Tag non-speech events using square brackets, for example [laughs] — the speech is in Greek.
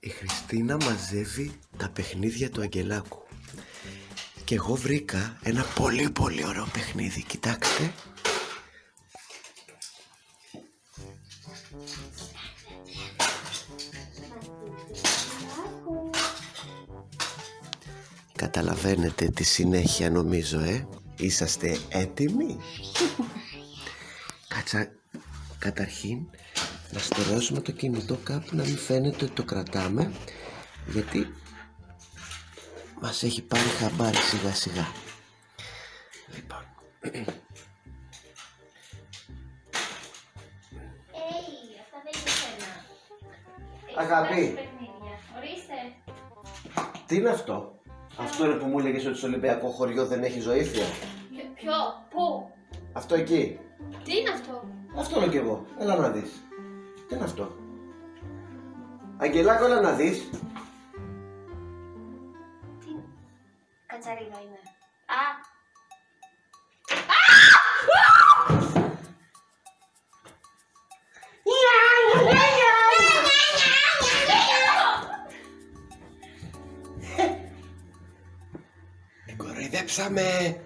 η Χριστίνα μαζεύει τα παιχνίδια του Αγγελάκου. Και εγώ βρήκα ένα πολύ πολύ ωραίο παιχνίδι. Κοιτάξτε. Καταλαβαίνετε τη συνέχεια νομίζω ε. Είσαστε έτοιμοι; [laughs] Κάτσα καταρχήν να στερεώσουμε το κινητό κάπου να μην φαίνεται ότι το κρατάμε γιατί μας έχει πάρει χαμπάρι σιγά σιγά λοιπόν Έι, αυτά δεν είναι σένα. Αγάπη. Έχεις παιχνίδια. Ορίστε. τι είναι αυτό; Αυτό είναι που μου έλεγες ότι στο Ολυμπιακό χωριό δεν έχει ζωήφια Ποιο- Ποιο, πού, αυτό εκεί τι είναι αυτό; αυτό είναι κι εγώ έλα να δεις τι είναι αυτό; Αγγελάκο έλα να δεις. Τι, κατσαρίδα είναι. Α, Την κοροϊδέψαμε